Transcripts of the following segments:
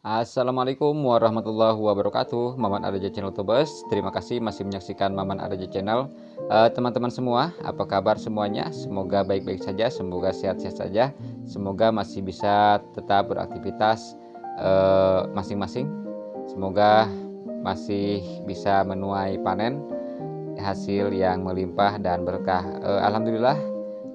Assalamualaikum warahmatullahi wabarakatuh. Maman Adaja Channel Tubes. Terima kasih masih menyaksikan Maman Adaja Channel. Eh, Teman-teman uh, semua apa kabar semuanya? Semoga baik-baik saja Semoga sehat-sehat saja. Semoga masih bisa tetap beraktivitas eh, masing-masing. Uh, Semoga masih bisa menuai panen Hasil yang melimpah dan berkah. Uh, Alhamdulillah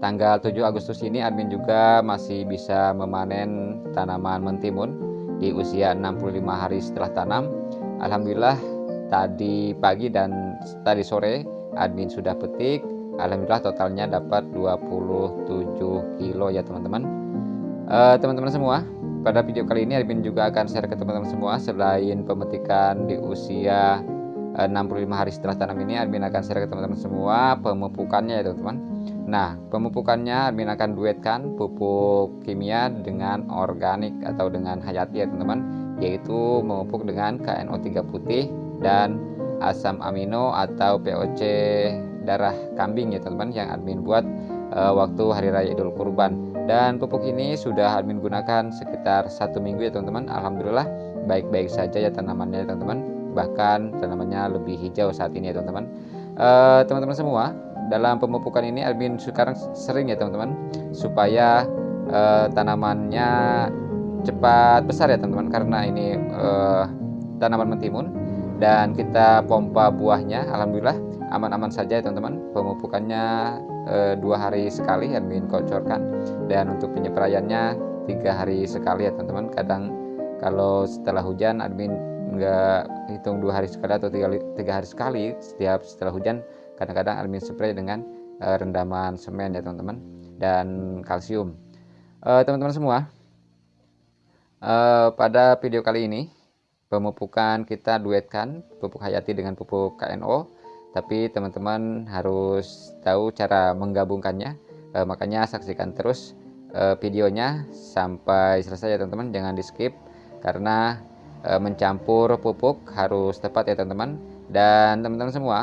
Tanggal 7 Agustus ini admin juga masih bisa memanen tanaman mentimun di usia 65 hari setelah tanam. Alhamdulillah tadi pagi dan tadi sore admin sudah petik. Alhamdulillah totalnya dapat 27 kilo ya teman-teman. Eh, teman-teman uh, semua pada video kali ini admin juga akan share ke teman-teman semua. Selain pemetikan di usia 65 eh, hari setelah tanam ini admin akan share ke teman-teman semua pemupukannya ya teman-teman Nah, pemupukannya admin akan duetkan pupuk kimia dengan organik atau dengan hayati ya teman-teman, yaitu memupuk dengan KNO3 putih dan asam amino atau POC darah kambing ya teman-teman yang admin buat uh, waktu hari raya Idul Kurban. Dan pupuk ini sudah admin gunakan sekitar satu minggu ya teman-teman. Alhamdulillah baik-baik saja ya tanamannya ya teman-teman. Bahkan tanamannya lebih hijau saat ini ya teman-teman. Uh, teman-teman semua, dalam pemupukan ini admin sekarang sering ya teman-teman supaya uh, tanamannya cepat besar ya teman-teman karena ini uh, tanaman mentimun dan kita pompa buahnya alhamdulillah aman-aman saja ya teman-teman. Pemupukannya uh, dua hari sekali admin kocorkan. Dan untuk penyepraiannya tiga hari sekali ya teman-teman. Kadang kalau setelah hujan admin nggak hitung dua hari sekali atau tiga hari sekali setiap setelah hujan kadang-kadang admin spray dengan uh, rendaman semen ya teman-teman dan kalsium. Eh, teman-teman semua uh, pada video kali ini pemupukan kita duetkan pupuk hayati dengan pupuk KNO tapi teman-teman harus tahu cara menggabungkannya. Uh, makanya saksikan terus uh, videonya sampai selesai ya teman-teman. Jangan di skip karena uh, mencampur pupuk harus tepat ya teman-teman. Dan teman-teman semua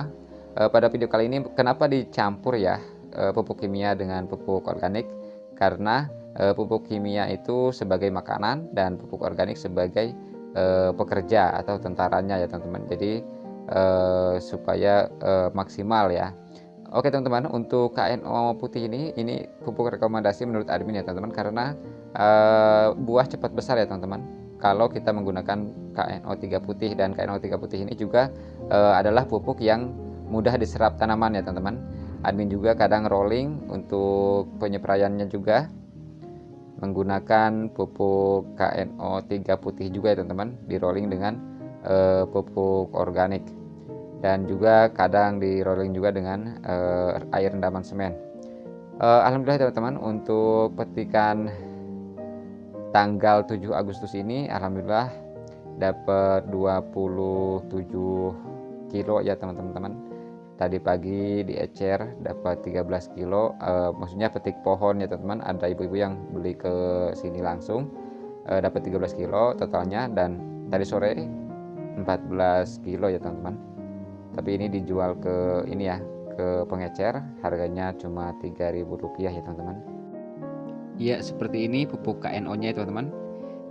uh, pada video kali ini kenapa dicampur ya uh, pupuk kimia dengan pupuk organik? Karena uh, pupuk kimia itu sebagai makanan dan pupuk organik sebagai pekerja atau tentaranya ya teman-teman. Jadi supaya maksimal ya. Oke teman-teman untuk KNO putih ini ini pupuk rekomendasi menurut admin ya teman-teman. Karena buah cepat besar ya teman-teman. Kalau kita menggunakan KNO3 putih dan KNO3 putih ini juga adalah pupuk yang mudah diserap tanaman ya teman-teman. Admin juga kadang rolling untuk penyepraiannya juga. Menggunakan pupuk KNO 3 putih juga ya teman-teman di rolling dengan uh, pupuk organik. Dan juga kadang di rolling juga dengan uh, air rendaman semen. Uh, Alhamdulillah teman-teman untuk petikan tanggal 7 Agustus ini Alhamdulillah dapat 27 kilo ya teman-teman tadi pagi di Ecer dapat 13 kilo. Uh, maksudnya petik pohon ya teman-teman. Ada ibu-ibu yang beli ke sini langsung. Uh, dapat 13 kilo totalnya. Dan tadi sore 14 kilo ya teman-teman. Tapi ini dijual ke ini ya ke pengecer. Harganya cuma 3000 rupiah ya teman-teman. Ya seperti ini pupuk KNO nya ya teman-teman.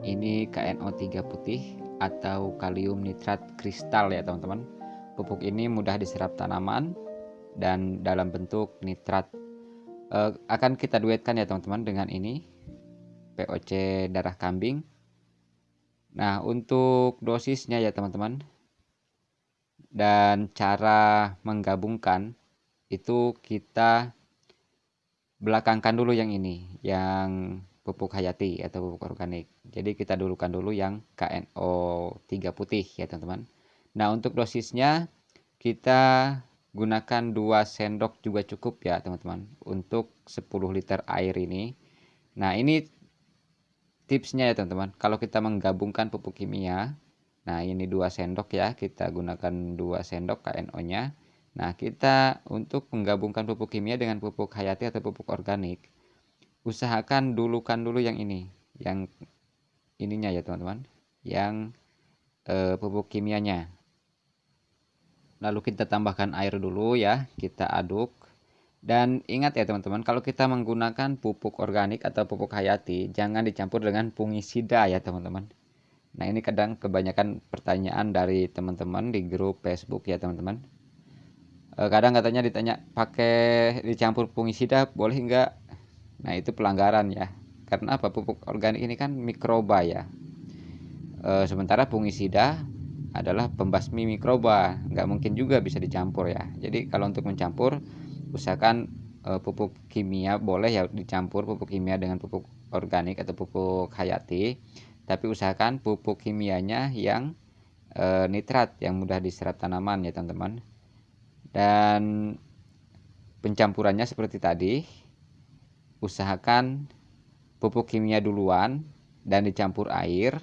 Ini KNO 3 putih atau kalium nitrat kristal ya teman-teman Pupuk ini mudah diserap tanaman dan dalam bentuk nitrat. E, akan kita duetkan ya teman-teman dengan ini POC darah kambing. Nah, untuk dosisnya ya teman-teman dan cara menggabungkan itu kita belakangkan dulu yang ini, yang pupuk hayati atau pupuk organik. Jadi kita dulukan dulu yang KNO 3 putih ya teman-teman. Nah, untuk dosisnya kita gunakan 2 sendok juga cukup ya, teman-teman, untuk 10 liter air ini. Nah, ini tipsnya ya, teman-teman. Kalau kita menggabungkan pupuk kimia, nah ini 2 sendok ya, kita gunakan 2 sendok KNO-nya. Nah, kita untuk menggabungkan pupuk kimia dengan pupuk hayati atau pupuk organik, usahakan dulukan dulu yang ini, yang ininya ya, teman-teman. Yang eh, pupuk kimianya lalu kita tambahkan air dulu ya kita aduk dan ingat ya teman-teman kalau kita menggunakan pupuk organik atau pupuk hayati jangan dicampur dengan fungisida ya teman-teman Nah ini kadang kebanyakan pertanyaan dari teman-teman di grup Facebook ya teman-teman. E, kadang katanya ditanya pakai dicampur fungisida boleh enggak? Nah itu pelanggaran ya. Karena apa pupuk organik ini kan mikroba ya. E, sementara fungisida adalah pembasmi mikroba, nggak mungkin juga bisa dicampur ya. Jadi kalau untuk mencampur usahakan e, pupuk kimia boleh ya dicampur pupuk kimia dengan pupuk organik atau pupuk hayati. Tapi usahakan pupuk kimianya yang e, nitrat yang mudah diserap tanaman ya teman-teman. Dan pencampurannya seperti tadi usahakan pupuk kimia duluan dan dicampur air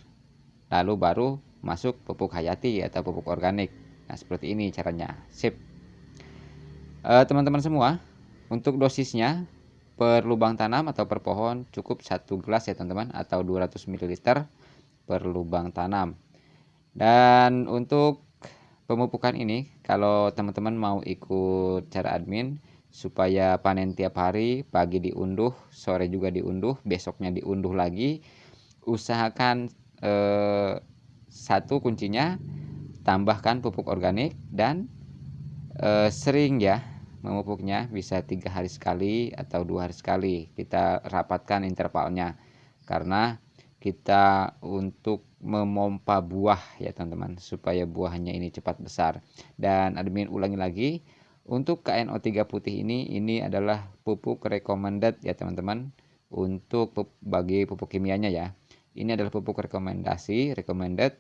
lalu baru masuk pupuk hayati atau pupuk organik. Nah seperti ini caranya. Sip. Eh, teman-teman semua untuk dosisnya per lubang tanam atau per pohon cukup satu gelas ya teman-teman atau 200 ml per lubang tanam. Dan untuk pemupukan ini kalau teman-teman mau ikut cara admin supaya panen tiap hari pagi diunduh sore juga diunduh besoknya diunduh lagi usahakan eh, satu kuncinya tambahkan pupuk organik dan eh, sering ya memupuknya bisa tiga hari sekali atau dua hari sekali kita rapatkan intervalnya. Karena kita untuk memompa buah ya teman-teman supaya buahnya ini cepat besar. Dan admin ulangi lagi untuk KNO3 putih ini ini adalah pupuk recommended ya teman-teman untuk bagi pupuk kimianya ya ini adalah pupuk rekomendasi recommended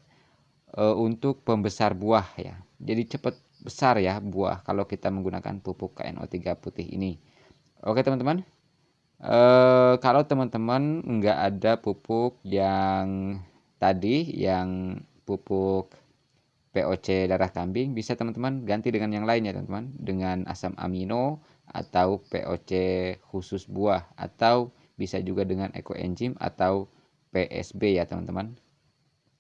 uh, untuk pembesar buah ya. Jadi cepat besar ya buah kalau kita menggunakan pupuk KNO3 putih ini. Oke teman-teman, e, kalau teman-teman nggak ada pupuk yang tadi yang pupuk POC darah kambing bisa teman-teman ganti dengan yang lain ya teman-teman. Dengan asam amino atau POC khusus buah. Atau bisa juga dengan ekoenzim atau PSB ya teman-teman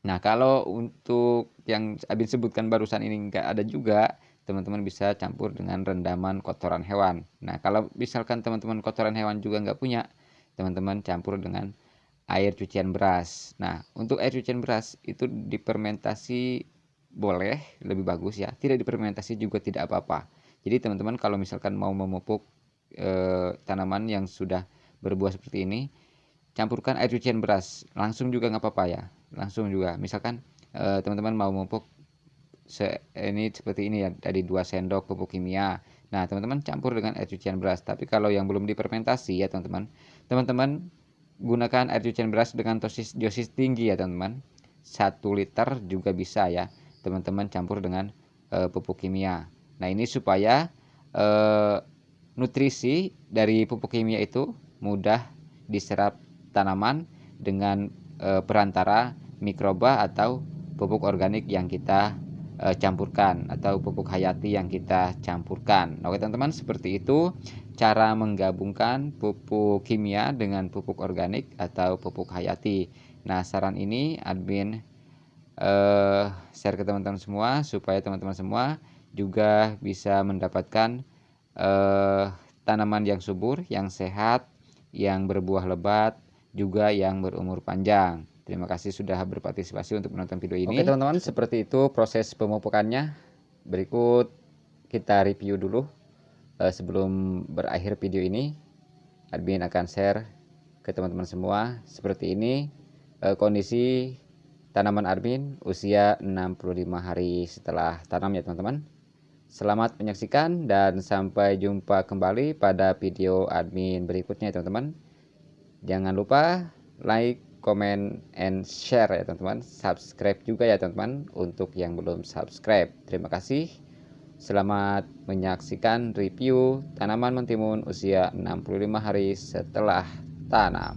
Nah, kalau untuk yang Abin sebutkan barusan ini nggak ada juga, teman-teman bisa campur dengan rendaman kotoran hewan. Nah, kalau misalkan teman-teman kotoran hewan juga nggak punya, teman-teman campur dengan air cucian beras. Nah, untuk air cucian beras itu dipermentasi boleh, lebih bagus ya. Tidak dipermentasi juga tidak apa-apa. Jadi teman-teman kalau misalkan mau memupuk eh, tanaman yang sudah berbuah seperti ini, campurkan air cucian beras. Langsung juga nggak apa-apa ya. Langsung juga. Misalkan eh, teman-teman uh, mau memupuk se ini seperti ini ya dari 2 sendok pupuk kimia. Nah teman-teman campur dengan air cucian beras. Tapi kalau yang belum dipermentasi ya teman-teman. Teman-teman gunakan air cucian beras dengan dosis dosis tinggi ya teman-teman. 1 liter juga bisa ya teman-teman campur dengan uh, pupuk kimia. Nah ini supaya uh, nutrisi dari pupuk kimia itu mudah diserap tanaman dengan e, perantara mikroba atau pupuk organik yang kita e, campurkan atau pupuk hayati yang kita campurkan. Oke teman-teman seperti itu cara menggabungkan pupuk kimia dengan pupuk organik atau pupuk hayati. Nah saran ini admin eh, share ke teman-teman semua supaya teman-teman semua juga bisa mendapatkan eh, tanaman yang subur, yang sehat, yang berbuah lebat, juga yang berumur panjang. Terima kasih sudah berpartisipasi untuk menonton video ini. Oke teman-teman, seperti itu proses pemupukannya. Berikut kita review dulu uh, sebelum berakhir video ini. Admin akan share ke teman-teman semua seperti ini uh, kondisi tanaman admin usia 65 hari setelah tanam ya teman-teman. Selamat menyaksikan dan sampai jumpa kembali pada video admin berikutnya teman-teman. Jangan lupa like, comment, and share ya teman-teman. Subscribe juga ya teman-teman untuk yang belum subscribe. Terima kasih. Selamat menyaksikan review tanaman mentimun usia 65 hari setelah tanam.